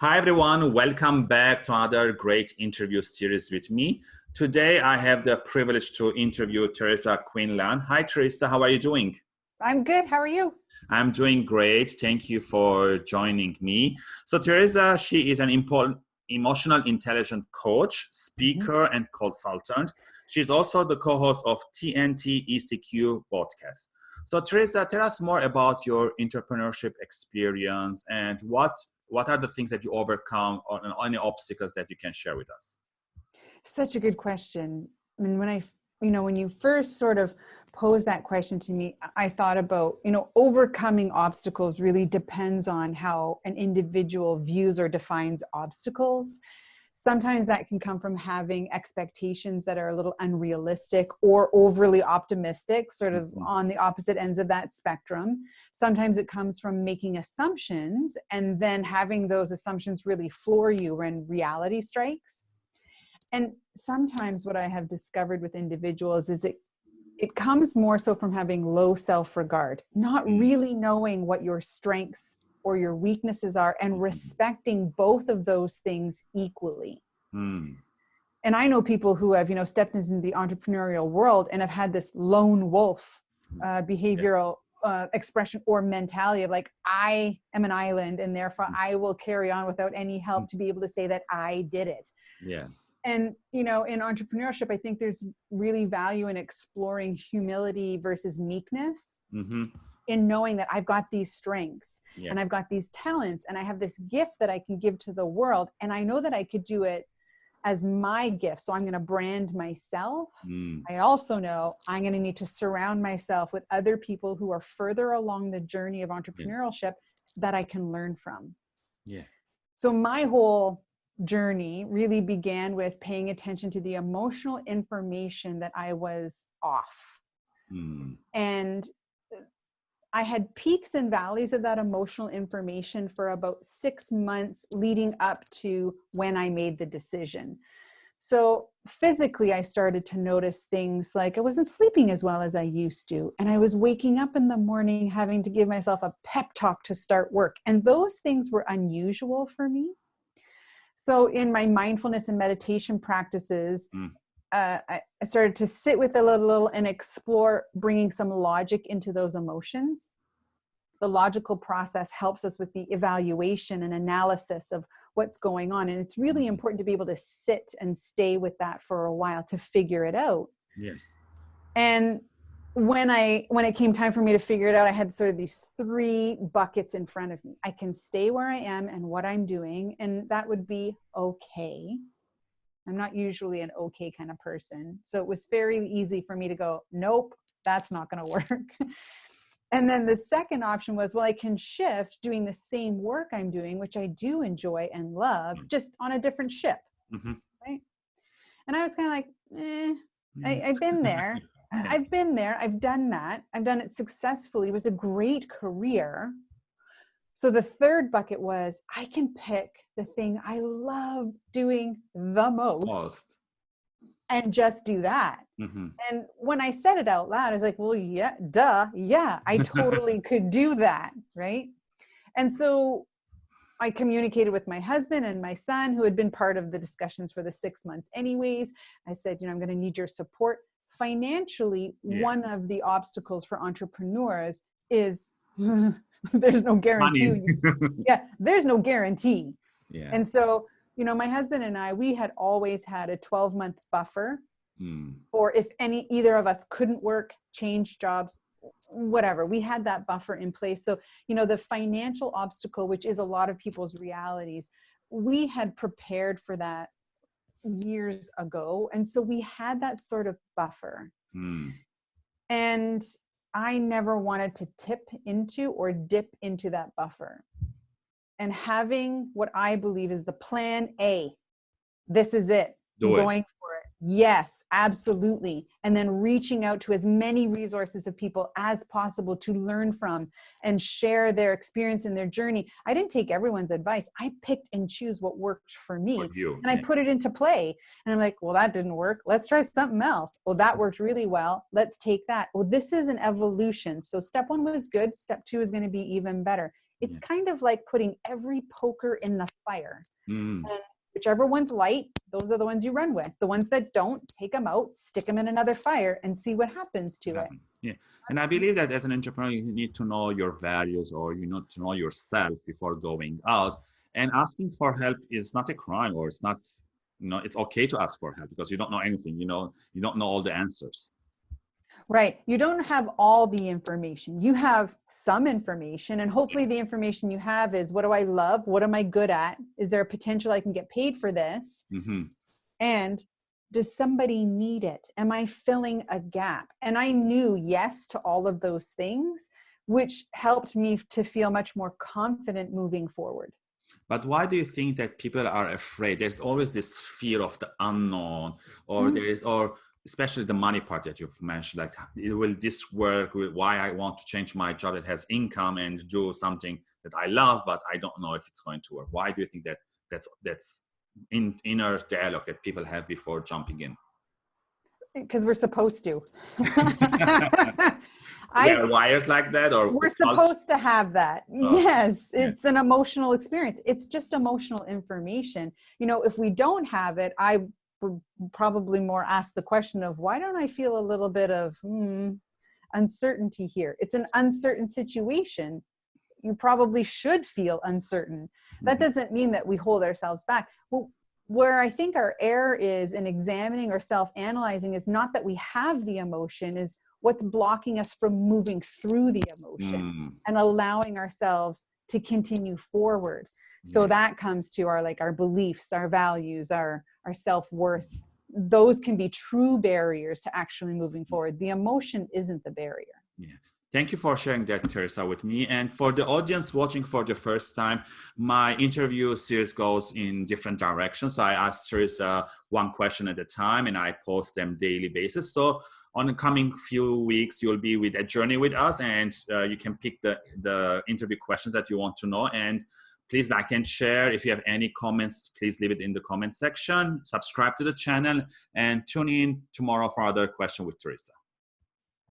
Hi, everyone. Welcome back to another great interview series with me. Today, I have the privilege to interview Teresa Quinlan. Hi, Teresa. How are you doing? I'm good. How are you? I'm doing great. Thank you for joining me. So, Teresa, she is an important emotional intelligence coach, speaker, mm-hmm. and consultant. She's also the co-host of TNT ECQ podcast. So, Teresa, tell us more about your entrepreneurship experience and what what are the things that you overcome or any obstacles that you can share with us? Such a good question. I mean, when i you know when you first sort of posed that question to me i thought about you know overcoming obstacles really depends on how an individual views or defines obstacles sometimes that can come from having expectations that are a little unrealistic or overly optimistic, sort of mm-hmm. on the opposite ends of that spectrum. Sometimes it comes from making assumptions and then having those assumptions really floor you when reality strikes. And sometimes what I have discovered with individuals is it it comes more so from having low self-regard, not mm. really knowing what your strengths or your weaknesses are and mm-hmm. respecting both of those things equally. Mm. And I know people who have, you know, stepped into the entrepreneurial world and have had this lone wolf mm-hmm. uh, behavioral uh, expression or mentality of like, I am an island and therefore mm. I will carry on without any help mm. to be able to say that I did it. Yes. And, you know, in entrepreneurship, I think there's really value in exploring humility versus meekness. Mm-hmm in knowing that I've got these strengths yes. and I've got these talents and I have this gift that I can give to the world. And I know that I could do it as my gift. So I'm going to brand myself. Mm. I also know I'm going to need to surround myself with other people who are further along the journey of entrepreneurship yes. that I can learn from. Yeah. So my whole journey really began with paying attention to the emotional information that I was off. Mm. And I had peaks and valleys of that emotional information for about six months leading up to when I made the decision. So physically, I started to notice things like I wasn't sleeping as well as I used to. And I was waking up in the morning having to give myself a pep talk to start work. And those things were unusual for me. So in my mindfulness and meditation practices, mm uh, I started to sit with it a little and explore bringing some logic into those emotions. The logical process helps us with the evaluation and analysis of what's going on. And it's really important to be able to sit and stay with that for a while to figure it out. Yes. And when I when it came time for me to figure it out, I had sort of these three buckets in front of me. I can stay where I am and what I'm doing, and that would be okay I'm not usually an okay kind of person. So it was very easy for me to go, nope, that's not going to work. and then the second option was, well, I can shift doing the same work I'm doing, which I do enjoy and love, mm. just on a different ship. Mm-hmm. Right. And I was kind of like, eh, I, mm. I've been there. I've been there. I've done that. I've done it successfully. It was a great career. So the third bucket was I can pick the thing I love doing the most, most. and just do that. Mm-hmm. And when I said it out loud, I was like, well, yeah, duh, yeah, I totally could do that. Right. And so I communicated with my husband and my son, who had been part of the discussions for the six months, anyways. I said, you know, I'm going to need your support. Financially, yeah. one of the obstacles for entrepreneurs is there's no guarantee. yeah, there's no guarantee. Yeah. And so, you know, my husband and I, we had always had a 12 month buffer mm. or if any either of us couldn't work, change jobs, whatever. We had that buffer in place. So, you know, the financial obstacle, which is a lot of people's realities, we had prepared for that years ago. And so we had that sort of buffer. Mm. And I never wanted to tip into or dip into that buffer. And having what I believe is the plan A, this is it, Do going it. for it. Yes, absolutely. And then reaching out to as many resources of people as possible to learn from and share their experience and their journey. I didn't take everyone's advice. I picked and choose what worked for me. For you, and I put it into play. And I'm like, well, that didn't work. Let's try something else. Well, that worked really well. Let's take that. Well, this is an evolution. So step one was good. Step two is going to be even better It's kind of like putting every poker in the fire. Mm. Whichever one's light, those are the ones you run with. The ones that don't, take them out, stick them in another fire, and see what happens to it. Yeah, and I believe that as an entrepreneur, you need to know your values or you need to know yourself before going out. And asking for help is not a crime, or it's not, you know, it's okay to ask for help because you don't know anything. You know, you don't know all the answers. Right. You don't have all the information. You have some information, and hopefully, the information you have is what do I love? What am I good at? Is there a potential I can get paid for this? hmm And does somebody need it? Am I filling a gap? And I knew yes to all of those things, which helped me to feel much more confident moving forward. But why do you think that people are afraid? There's always this fear of the unknown, or Mm. there is, or especially the money part that you've mentioned. Like, will this work? Will- Why I want to change my job that has income and do something that I love, but I don't know if it's going to work. Why do you think that that's that's in inner dialogue that people have before jumping in? Because we're supposed to. we are wired like that, or we're supposed to have that Oh, yes yeah. it's an emotional experience it's just emotional information you know if we don't have it i probably more ask the question of why don't i feel a little bit of hmm, uncertainty here? It's an uncertain situation. You probably should feel uncertain. That Mhm. doesn't mean that we hold ourselves back. Well, where i think our error is in examining or self-analyzing is not that we have the emotion is what's blocking us from moving through the emotion Mm, and allowing ourselves to continue forward. So yeah. that comes to our like our beliefs our values our our self-worth those can be true barriers to actually moving forward the emotion isn't the barrier yeah Thank you for sharing that, Teresa, with me. And for the audience watching for the first time, my interview series goes in different directions. So I ask Teresa one question at a time and I post them daily basis. So on the coming few weeks, you'll be with a journey with us and uh, you can pick the, the interview questions that you want to know. And please like and share. If you have any comments, please leave it in the comment section. Subscribe to the channel and tune in tomorrow for another question with Teresa.